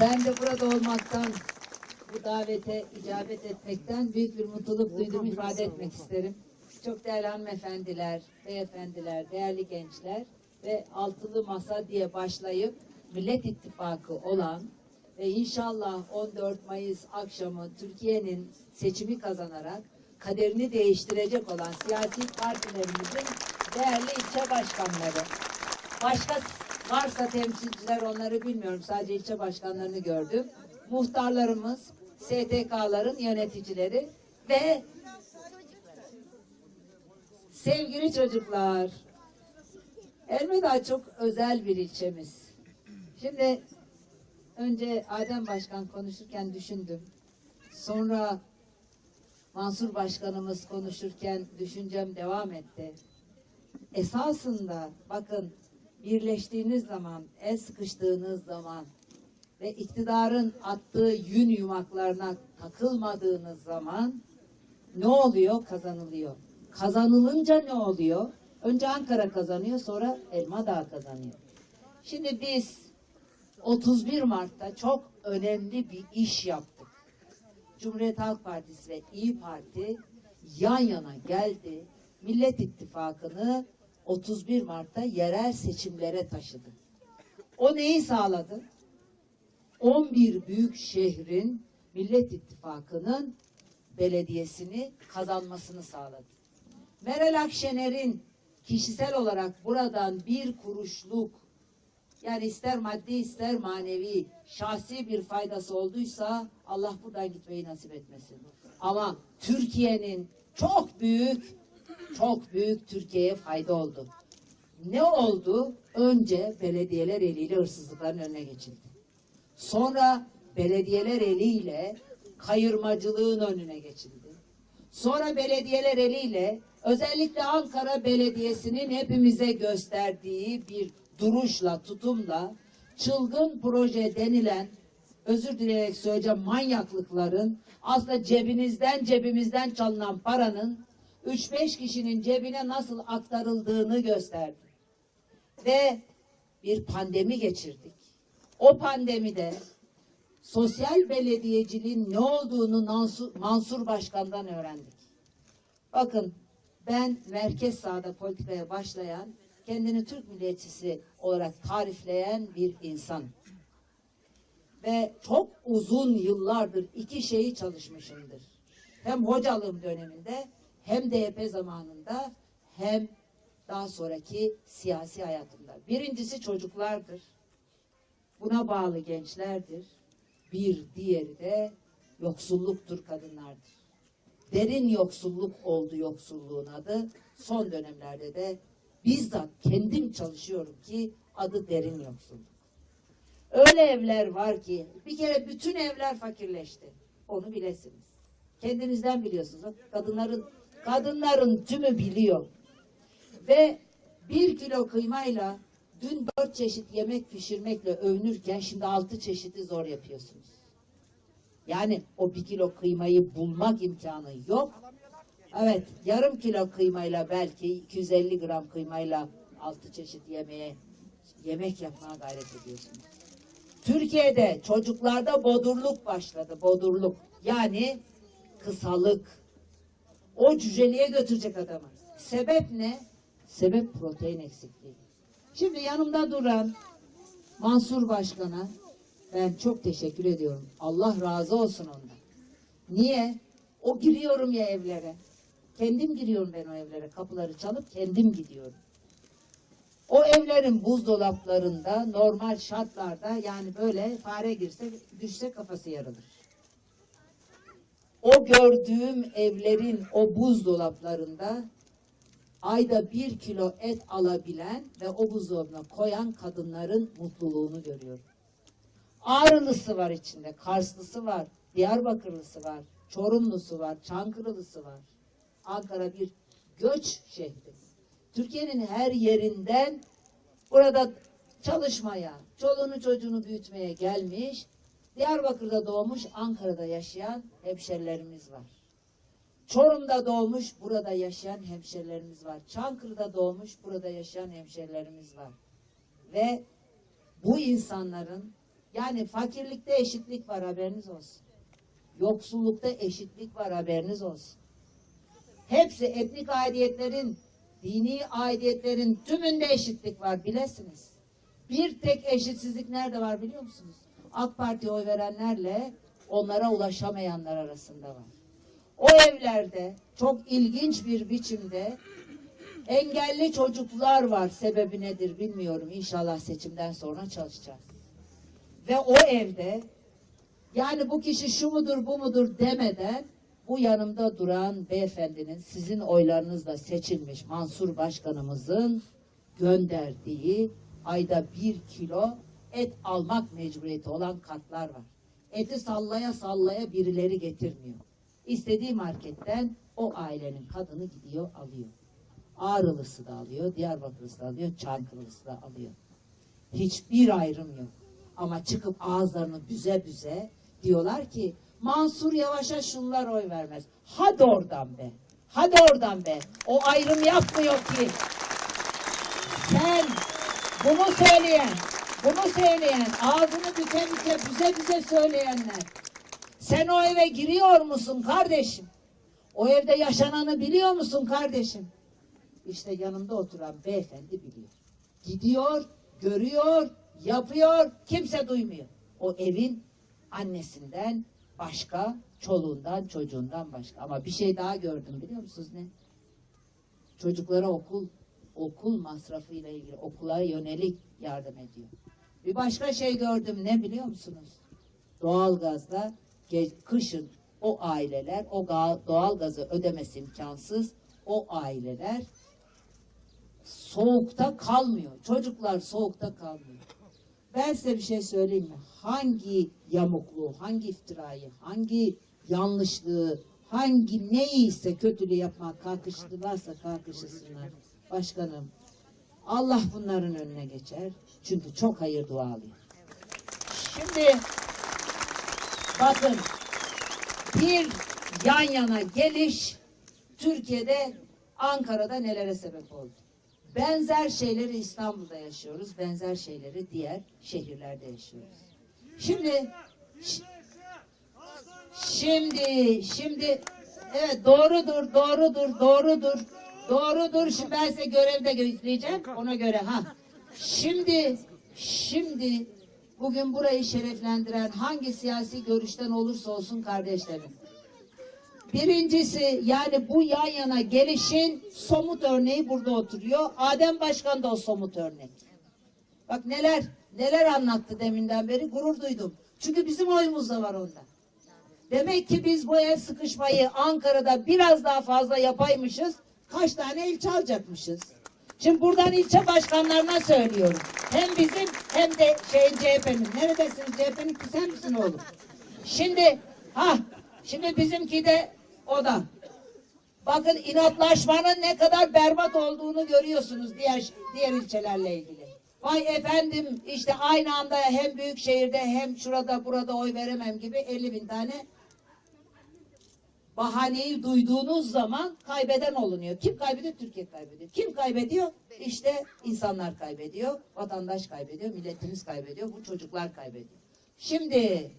Ben de burada olmaktan, bu davete icabet etmekten büyük bir mutluluk duyduğumu ifade etmek isterim. Çok değerli hanımefendiler, beyefendiler, değerli gençler ve altılı masa diye başlayıp Millet İttifakı olan ve inşallah 14 Mayıs akşamı Türkiye'nin seçimi kazanarak kaderini değiştirecek olan siyasi partilerimizin değerli ilçe başkanları, Başka varsa temsilciler onları bilmiyorum. Sadece ilçe başkanlarını gördüm. Muhtarlarımız, STK'ların yöneticileri ve sevgili çocuklar. Elveda çok özel bir ilçemiz. Şimdi önce Adem Başkan konuşurken düşündüm. Sonra Mansur Başkanımız konuşurken düşüncem devam etti esasında bakın birleştiğiniz zaman, el sıkıştığınız zaman ve iktidarın attığı yün yumaklarına takılmadığınız zaman ne oluyor? Kazanılıyor. Kazanılınca ne oluyor? Önce Ankara kazanıyor, sonra Elma Dağı kazanıyor. Şimdi biz 31 Mart'ta çok önemli bir iş yaptık. Cumhuriyet Halk Partisi ve İyi Parti yan yana geldi. Millet İttifakı'nı 31 Mart'ta yerel seçimlere taşıdı. O neyi sağladı? 11 büyük şehrin Millet İttifakı'nın belediyesini kazanmasını sağladı. Meral Akşener'in kişisel olarak buradan bir kuruşluk yani ister maddi ister manevi şahsi bir faydası olduysa Allah buradan gitmeyi nasip etmesin. Ama Türkiye'nin çok büyük çok büyük Türkiye'ye fayda oldu. Ne oldu? Önce belediyeler eliyle hırsızlıkların önüne geçildi. Sonra belediyeler eliyle kayırmacılığın önüne geçildi. Sonra belediyeler eliyle özellikle Ankara Belediyesi'nin hepimize gösterdiği bir duruşla, tutumla çılgın proje denilen özür dileyerek söyleyeceğim manyaklıkların aslında cebinizden cebimizden çalınan paranın 3-5 kişinin cebine nasıl aktarıldığını gösterdi. Ve bir pandemi geçirdik. O pandemide sosyal belediyeciliğin ne olduğunu Mansur, Başkan'dan öğrendik. Bakın ben merkez sağda politikaya başlayan, kendini Türk milliyetçisi olarak tarifleyen bir insan. Ve çok uzun yıllardır iki şeyi çalışmışımdır. Hem hocalığım döneminde hem DYP zamanında hem daha sonraki siyasi hayatımda. Birincisi çocuklardır. Buna bağlı gençlerdir. Bir diğeri de yoksulluktur kadınlardır. Derin yoksulluk oldu yoksulluğun adı. Son dönemlerde de bizzat kendim çalışıyorum ki adı derin yoksulluk. Öyle evler var ki bir kere bütün evler fakirleşti. Onu bilesiniz. Kendinizden biliyorsunuz. Kadınların kadınların tümü biliyor. Ve bir kilo kıymayla dün dört çeşit yemek pişirmekle övünürken şimdi altı çeşidi zor yapıyorsunuz. Yani o bir kilo kıymayı bulmak imkanı yok. Evet yarım kilo kıymayla belki 250 gram kıymayla altı çeşit yemeğe yemek yapmaya gayret ediyorsunuz. Türkiye'de çocuklarda bodurluk başladı. Bodurluk. Yani kısalık. O cüceliğe götürecek adamı. Sebep ne? Sebep protein eksikliği. Şimdi yanımda duran Mansur Başkan'a ben çok teşekkür ediyorum. Allah razı olsun ondan. Niye? O giriyorum ya evlere. Kendim giriyorum ben o evlere. Kapıları çalıp kendim gidiyorum. O evlerin buzdolaplarında normal şartlarda yani böyle fare girse düşse kafası yarılır. O gördüğüm evlerin o buzdolaplarında ayda bir kilo et alabilen ve o buzdolabına koyan kadınların mutluluğunu görüyorum. Ağrılısı var içinde, Karslısı var, Diyarbakırlısı var, Çorumlusu var, Çankırılısı var. Ankara bir göç şehri. Türkiye'nin her yerinden burada çalışmaya, çoluğunu çocuğunu büyütmeye gelmiş, Diyarbakır'da doğmuş, Ankara'da yaşayan hemşerilerimiz var. Çorum'da doğmuş, burada yaşayan hemşerilerimiz var. Çankırı'da doğmuş, burada yaşayan hemşerilerimiz var. Ve bu insanların Yani fakirlikte eşitlik var haberiniz olsun. Yoksullukta eşitlik var haberiniz olsun. Hepsi etnik aidiyetlerin, dini aidiyetlerin tümünde eşitlik var bilesiniz. Bir tek eşitsizlik nerede var biliyor musunuz? AK Parti'ye oy verenlerle onlara ulaşamayanlar arasında var. O evlerde çok ilginç bir biçimde engelli çocuklar var. Sebebi nedir bilmiyorum. İnşallah seçimden sonra çalışacağız. Ve o evde yani bu kişi şu mudur bu mudur demeden bu yanımda duran beyefendinin sizin oylarınızla seçilmiş Mansur Başkanımızın gönderdiği ayda bir kilo et almak mecburiyeti olan kartlar var. Eti sallaya sallaya birileri getirmiyor. İstediği marketten o ailenin kadını gidiyor alıyor. Ağrılısı da alıyor, Diyarbakırlısı da alıyor, Çankırılısı da alıyor. Hiçbir ayrım yok. Ama çıkıp ağızlarını büze büze diyorlar ki Mansur Yavaş'a şunlar oy vermez. Hadi oradan be. Hadi oradan be. O ayrım yapmıyor ki. Sen bunu söyleyen, bunu söyleyen, ağzını büke büke büze büze söyleyenler. Sen o eve giriyor musun kardeşim? O evde yaşananı biliyor musun kardeşim? İşte yanımda oturan beyefendi biliyor. Gidiyor, görüyor, yapıyor, kimse duymuyor. O evin annesinden başka, çoluğundan, çocuğundan başka. Ama bir şey daha gördüm biliyor musunuz ne? Çocuklara okul, okul masrafıyla ilgili okula yönelik yardım ediyor. Bir başka şey gördüm ne biliyor musunuz? Doğalgazda kışın o aileler, o ga- doğalgazı ödemesi imkansız o aileler soğukta kalmıyor. Çocuklar soğukta kalmıyor. Ben size bir şey söyleyeyim mi? Hangi yamukluğu, hangi iftirayı, hangi yanlışlığı, hangi neyse kötülüğü yapmak kalkıştılarsa kalkışısınlar. Başkanım, Allah bunların önüne geçer. Çünkü çok hayır dua alıyor. Şimdi bakın bir yan yana geliş Türkiye'de Ankara'da nelere sebep oldu? Benzer şeyleri İstanbul'da yaşıyoruz. Benzer şeyleri diğer şehirlerde yaşıyoruz. Şimdi şimdi şimdi evet doğrudur doğrudur doğrudur doğrudur şimdi ben size görevde göstereceğim ona göre ha şimdi şimdi bugün burayı şereflendiren hangi siyasi görüşten olursa olsun kardeşlerim Birincisi yani bu yan yana gelişin somut örneği burada oturuyor. Adem Başkan da o somut örnek. Bak neler neler anlattı deminden beri gurur duydum. Çünkü bizim oyumuz da var onda. Demek ki biz bu el sıkışmayı Ankara'da biraz daha fazla yapaymışız. Kaç tane ilçe alacakmışız. Şimdi buradan ilçe başkanlarına söylüyorum. Hem bizim hem de şeyin CHP'nin. Neredesiniz CHP'nin ki sen misin oğlum? Şimdi ha şimdi bizimki de o da. Bakın inatlaşmanın ne kadar berbat olduğunu görüyorsunuz diğer diğer ilçelerle ilgili. Vay efendim işte aynı anda hem büyük şehirde hem şurada burada oy veremem gibi 50 bin tane bahaneyi duyduğunuz zaman kaybeden olunuyor. Kim kaybediyor? Türkiye kaybediyor. Kim kaybediyor? İşte insanlar kaybediyor, vatandaş kaybediyor, milletimiz kaybediyor, bu çocuklar kaybediyor. Şimdi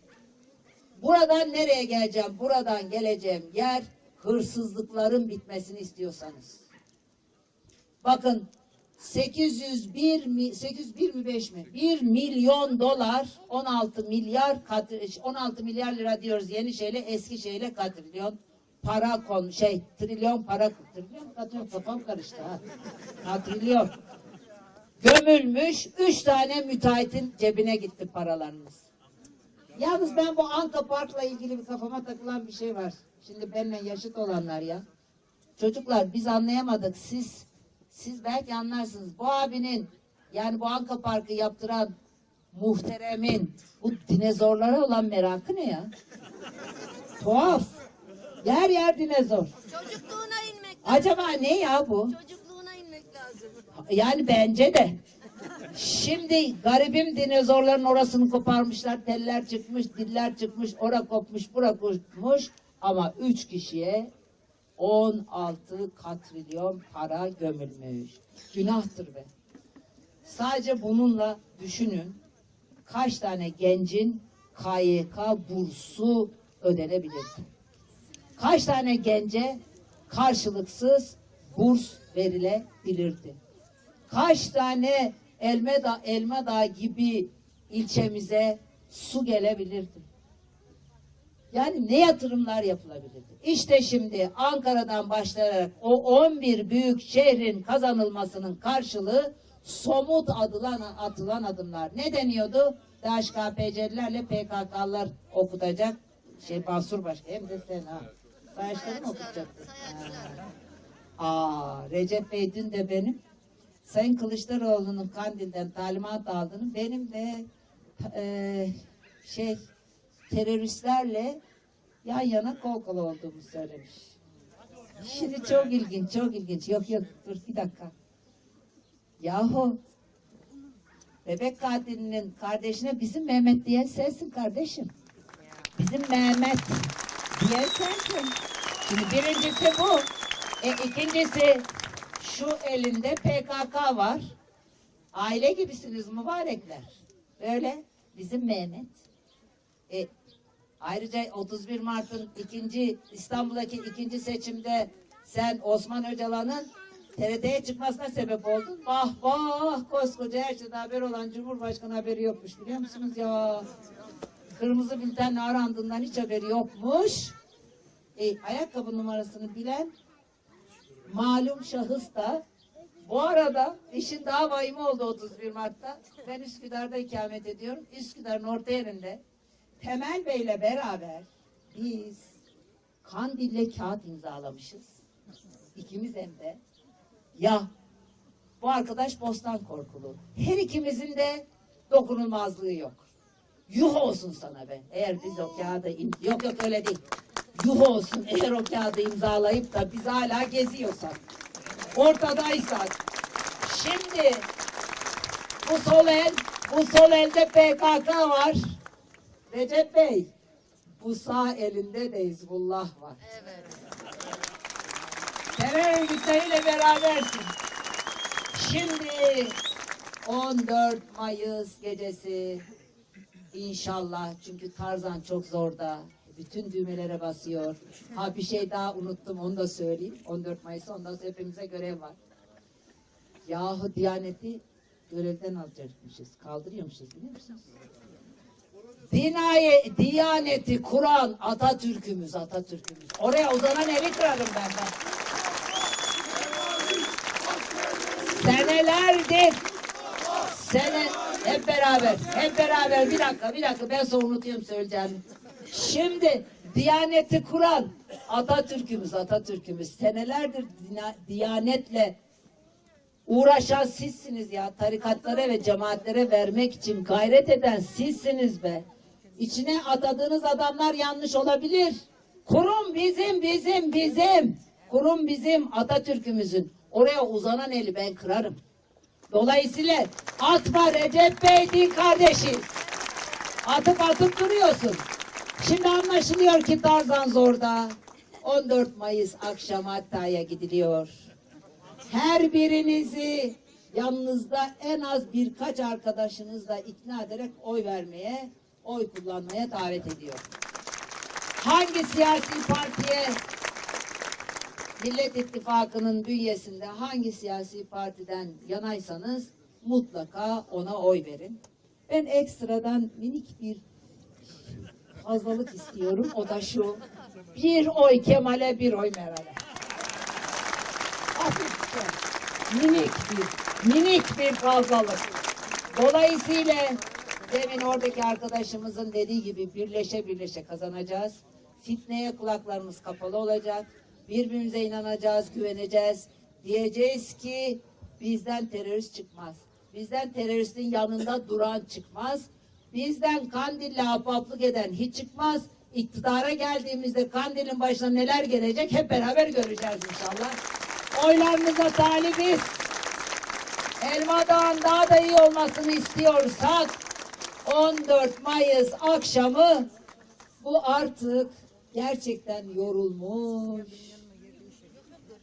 buradan nereye geleceğim? Buradan geleceğim yer hırsızlıkların bitmesini istiyorsanız. Bakın 801 mi 801 mi 5 mi? 1 milyon dolar 16 milyar kat, 16 milyar lira diyoruz yeni şeyle eski şeyle katrilyon para kon şey trilyon para trilyon katrilyon kafam karıştı ha. Katrilyon. Gömülmüş 3 tane müteahhitin cebine gitti paralarımız. Yalnız ben bu Anka Park'la ilgili bir kafama takılan bir şey var. Şimdi benimle yaşıt olanlar ya. Çocuklar biz anlayamadık. Siz siz belki anlarsınız. Bu abinin yani bu Anka Park'ı yaptıran muhteremin bu dinozorlara olan merakı ne ya? Tuhaf. Yer yer dinozor. Çocukluğuna inmek lazım. Acaba ne ya bu? Çocukluğuna inmek lazım. Yani bence de. Şimdi garibim dinozorların orasını koparmışlar, teller çıkmış, diller çıkmış, ora kopmuş, bura kopmuş. Ama üç kişiye 16 katrilyon para gömülmüş. Günahtır be. Sadece bununla düşünün. kaç tane gencin KYK bursu ödenebilirdi? Kaç tane gence karşılıksız burs verilebilirdi? Kaç tane Elmeda, Elmadağ gibi ilçemize su gelebilirdi? Yani ne yatırımlar yapılabilirdi? İşte şimdi Ankara'dan başlayarak o 11 büyük şehrin kazanılmasının karşılığı somut adılan, atılan adımlar. Ne deniyordu? DHKPC'lilerle PKK'lar okutacak. Şey Mansur Başkan hem de sen ha. Mı okutacaktın? Sayaçlar. Aa, Recep Bey dün de benim Sayın Kılıçdaroğlu'nun Kandil'den talimat aldığını benim de e, şey teröristlerle yan yana kol kola olduğumu söylemiş. Şimdi çok ilginç, çok ilginç. Yok yok dur bir dakika. Yahu bebek katilinin kardeşine bizim Mehmet diye sensin kardeşim. Bizim Mehmet diye sensin. Birincisi bu. E, ikincisi şu elinde PKK var. Aile gibisiniz mübarekler. Böyle bizim Mehmet. E, ayrıca 31 Mart'ın ikinci İstanbul'daki ikinci seçimde sen Osman Öcalan'ın TRT'ye çıkmasına sebep oldun. Vah vah koskoca her şeyde haber olan Cumhurbaşkanı haberi yokmuş biliyor musunuz ya? Kırmızı bültenle arandığından hiç haberi yokmuş. E, ayakkabı numarasını bilen malum şahıs da bu arada işin daha vahimi oldu 31 Mart'ta. Ben Üsküdar'da ikamet ediyorum. Üsküdar'ın orta yerinde Temel Bey'le beraber biz Kandil'le kağıt imzalamışız. İkimiz hem de. Ya bu arkadaş bostan korkulu. Her ikimizin de dokunulmazlığı yok. Yuh olsun sana be. Eğer biz o kağıdı im- yok yok öyle değil. Yuh olsun eğer o kağıdı imzalayıp da biz hala geziyorsak. Ortadaysak. Şimdi bu sol el, bu sol elde PKK var. Recep Bey, bu sağ elinde de Hizbullah var. Evet. Terör örgütleriyle berabersin. Şimdi 14 Mayıs gecesi inşallah çünkü Tarzan çok zorda. Bütün düğmelere basıyor. Ha bir şey daha unuttum onu da söyleyeyim. 14 Mayıs ondan sonra hepimize görev var. Yahu Diyaneti görevden alacakmışız. Kaldırıyormuşuz biliyor musunuz? Dinaye, Diyaneti kuran Atatürk'ümüz, Atatürk'ümüz. Oraya uzanan eli kırarım ben de. Senelerdir sene hep beraber hep beraber bir dakika bir dakika ben sonra unutuyorum söyleyeceğimi. Şimdi Diyaneti kuran Atatürk'ümüz Atatürk'ümüz senelerdir Diyanetle uğraşan sizsiniz ya. Tarikatlara ve cemaatlere vermek için gayret eden sizsiniz be. İçine atadığınız adamlar yanlış olabilir. Kurum bizim, bizim, bizim. Kurum bizim Atatürk'ümüzün. Oraya uzanan eli ben kırarım. Dolayısıyla atma Recep Bey din kardeşi. Atıp atıp duruyorsun. Şimdi anlaşılıyor ki Tarzan zorda. 14 Mayıs akşamı Hatta'ya gidiliyor her birinizi yanınızda en az birkaç arkadaşınızla ikna ederek oy vermeye, oy kullanmaya davet ediyor. Hangi siyasi partiye Millet İttifakı'nın bünyesinde hangi siyasi partiden yanaysanız mutlaka ona oy verin. Ben ekstradan minik bir fazlalık istiyorum. O da şu. Bir oy Kemal'e, bir oy Meral'e. Hafifçe, minik bir, minik bir fazlalık. Dolayısıyla demin oradaki arkadaşımızın dediği gibi birleşe birleşe kazanacağız. Fitneye kulaklarımız kapalı olacak. Birbirimize inanacağız, güveneceğiz. Diyeceğiz ki bizden terörist çıkmaz. Bizden teröristin yanında duran çıkmaz. Bizden Kandil'le ahbaplık eden hiç çıkmaz. İktidara geldiğimizde Kandil'in başına neler gelecek hep beraber göreceğiz inşallah. Oylarınıza talibiz. Elma Dağı'nın daha da iyi olmasını istiyorsak 14 Mayıs akşamı bu artık gerçekten yorulmuş.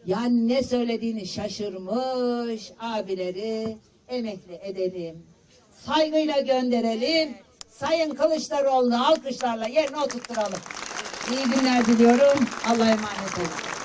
Yani ne söylediğini şaşırmış abileri emekli edelim. Saygıyla gönderelim. Sayın Kılıçdaroğlu'nu alkışlarla yerine oturtturalım. İyi günler diliyorum. Allah'a emanet olun.